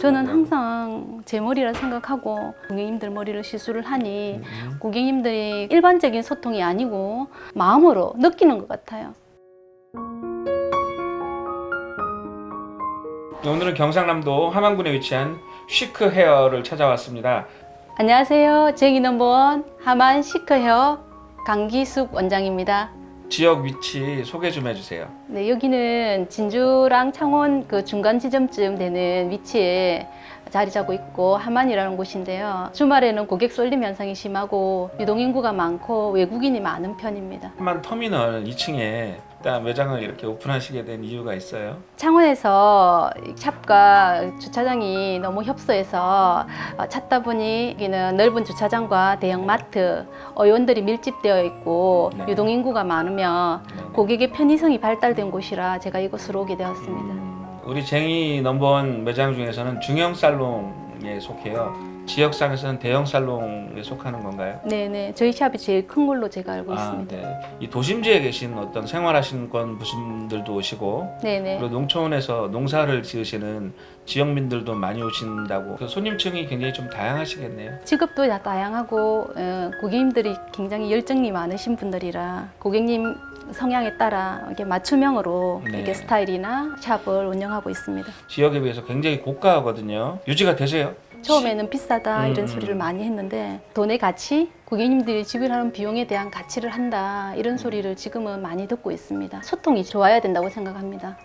저는 항상 제 머리라 생각하고 고객님들 머리를 시술을 하니 음. 고객님들이 일반적인 소통이 아니고 마음으로 느끼는 것 같아요. 오늘은 경상남도 함안군에 위치한 쉬크 헤어를 찾아왔습니다. 안녕하세요. 제기 넘버원 하만 시크 헤어 강기숙 원장입니다. 지역 위치 소개 좀 해주세요. 네, 여기는 진주랑 창원 그 중간 지점쯤 되는 위치에 자리 잡고 있고 하만이라는 곳인데요. 주말에는 고객 쏠림 현상이 심하고 유동인구가 많고 외국인이 많은 편입니다. 함안 터미널 2층에 일단 매장을 이렇게 오픈하시게 된 이유가 있어요. 창원에서 샵과 주차장이 너무 협소해서 어, 찾다 보니 여기는 넓은 주차장과 대형 마트, 어원들이 밀집되어 있고 네. 유동인구가 많으며 네네. 고객의 편의성이 발달 된 곳이라 제가 이곳으로 오게 되었습니다. 음, 우리 쟁이 넘버원 매장 중에서는 중형 살롱에 속해요. 지역상에서는 대형 살롱에 속하는 건가요? 네네 저희 샵이 제일 큰 걸로 제가 알고 있습니다. 네. 이 도심지에 계신 어떤 생활하시는 건 분들도 오시고 네네 그리고 농촌에서 농사를 지으시는 지역민들도 많이 오신다고 그 손님층이 굉장히 좀 다양하시겠네요. 직업도 다 다양하고 어, 고객님들이 굉장히 열정이 많으신 분들이라 고객님 성향에 따라 이렇게 맞춤형으로 네. 이렇게 스타일이나 샵을 운영하고 있습니다. 지역에 비해서 굉장히 고가거든요. 유지가 되세요? 처음에는 비싸다 음, 이런 음. 소리를 많이 했는데 돈의 가치, 고객님들이 지불하는 비용에 대한 가치를 한다 이런 소리를 지금은 많이 듣고 있습니다. 소통이 좋아야 된다고 생각합니다.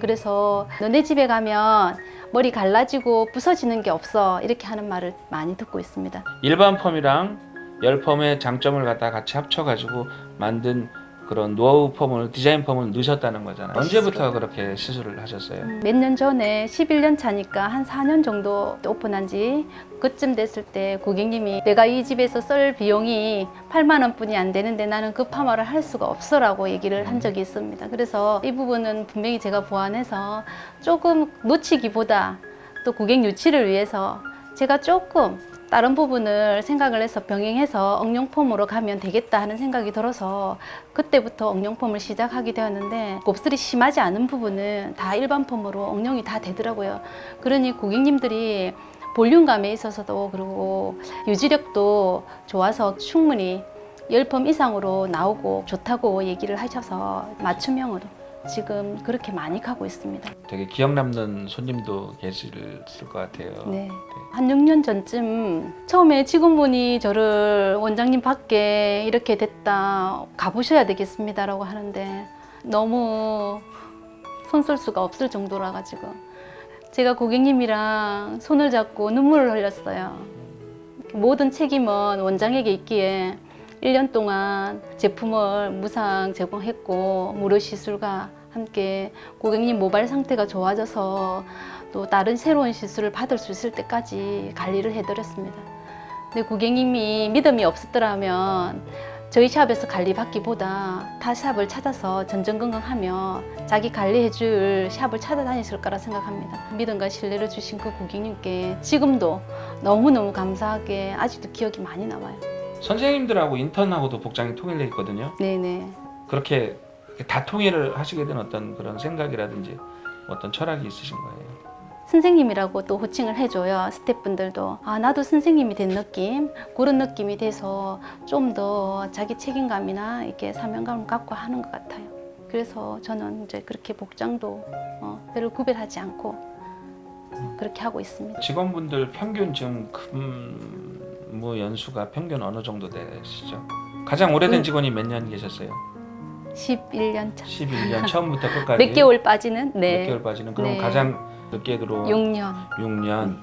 그래서 너네 집에 가면 머리 갈라지고 부서지는 게 없어 이렇게 하는 말을 많이 듣고 있습니다. 일반 펌이랑 열 펌의 장점을 갖다 같이 합쳐가지고 만든 그런 노하우 펌을 디자인 펌을 넣으셨다는 거잖아요. 언제부터 그렇게 시술을 하셨어요? 몇 년 전에 11년 차니까 한 4년 정도 오픈한 지 그쯤 됐을 때 고객님이 내가 이 집에서 쓸 비용이 8만 원뿐이 안 되는데 나는 그 파마를 할 수가 없어 라고 얘기를 한 적이 있습니다. 그래서 이 부분은 분명히 제가 보완해서 조금 놓치기보다 또 고객 유치를 위해서 제가 조금 다른 부분을 생각을 해서 병행해서 엉룡폼으로 가면 되겠다 하는 생각이 들어서 그때부터 엉룡폼을 시작하게 되었는데 곱슬이 심하지 않은 부분은 다 일반 폼으로 엉룡이 다 되더라고요. 그러니 고객님들이 볼륨감에 있어서도 그리고 유지력도 좋아서 충분히 열펌 이상으로 나오고 좋다고 얘기를 하셔서 맞춤형으로 지금 그렇게 많이 가고 있습니다. 되게 기억 남는 손님도 계실 것 같아요. 네. 한 6년 전쯤 처음에 직원분이 저를 원장님 밖에 이렇게 됐다 가보셔야 되겠습니다 라고 하는데 너무 손쓸 수가 없을 정도라 가지고 제가 고객님이랑 손을 잡고 눈물을 흘렸어요. 모든 책임은 원장에게 있기에 1년 동안 제품을 무상 제공했고 무료 시술과 함께 고객님 모발 상태가 좋아져서 또 다른 새로운 시술을 받을 수 있을 때까지 관리를 해드렸습니다. 근데 고객님이 믿음이 없었더라면 저희 샵에서 관리 받기보다 타 샵을 찾아서 전전긍긍하며 자기 관리해줄 샵을 찾아다니실 거라 생각합니다. 믿음과 신뢰를 주신 그 고객님께 지금도 너무너무 감사하게 아직도 기억이 많이 남아요. 선생님들하고 인턴하고도 복장이 통일돼 있거든요. 네네. 그렇게 다 통일을 하시게 된 어떤 그런 생각이라든지 어떤 철학이 있으신 거예요. 선생님이라고 또 호칭을 해줘요 스태프분들도 아 나도 선생님이 된 느낌 그런 느낌이 돼서 좀 더 자기 책임감이나 이렇게 사명감을 갖고 하는 것 같아요 그래서 저는 이제 그렇게 복장도 어, 별로 구별하지 않고 그렇게 하고 있습니다 직원분들 평균 지금 근무 연수가 평균 어느 정도 되시죠? 가장 오래된 음. 직원이 몇 년 계셨어요? 11년 차. 11년 처음부터 끝까지 몇 개월 빠지는? 몇 네. 개월 빠지는 그럼 네. 가장 늦게 들어온 6년. 6년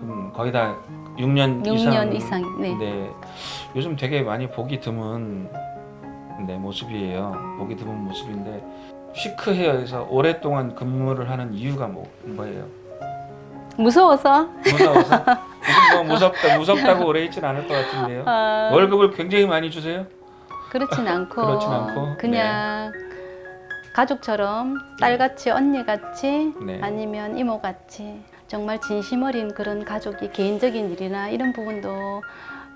그럼 거의 다 6년, 6년 이상 이상. 네. 네. 요즘 되게 많이 보기 드문 네, 모습이에요. 보기 드문 모습인데 시크 헤어에서 오랫동안 근무를 하는 이유가 뭐, 뭐예요? 무서워서? 무서워서? 뭐 무섭다, 무섭다고 오래 있진 않을 것 같은데요. 아, 월급을 굉장히 많이 주세요? 그렇진 않고. 그렇진 않고, 그냥 가족처럼 딸같이 언니같이 네. 아니면 이모같이 정말 진심 어린 그런 가족이 개인적인 일이나 이런 부분도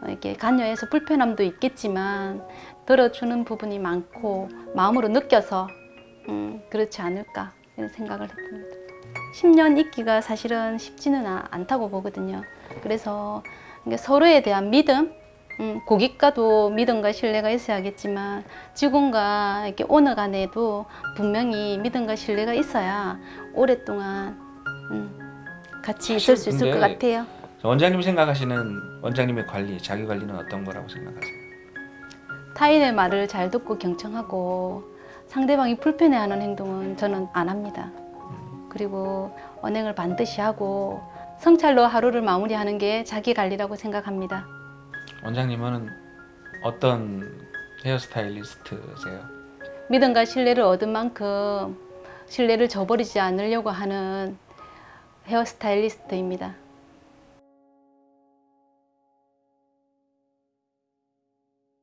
이렇게 관여해서 불편함도 있겠지만 들어주는 부분이 많고 마음으로 느껴서 음, 그렇지 않을까 이런 생각을 해봅니다. 10년 있기가 사실은 쉽지는 아- 않다고 보거든요. 그래서 서로에 대한 믿음, 음, 고객과도 믿음과 신뢰가 있어야겠지만 직원과 이렇게 오너 간에도 분명히 믿음과 신뢰가 있어야 오랫동안 음, 같이 있을 수 있을 것 같아요. 원장님이 생각하시는 원장님의 관리, 자기 관리는 어떤 거라고 생각하세요? 타인의 말을 잘 듣고 경청하고 상대방이 불편해하는 행동은 저는 안 합니다. 그리고 언행을 반드시 하고 성찰로 하루를 마무리하는 게 자기 관리라고 생각합니다. 원장님은 어떤 헤어스타일리스트세요? 믿음과 신뢰를 얻은 만큼 신뢰를 저버리지 않으려고 하는 헤어스타일리스트입니다.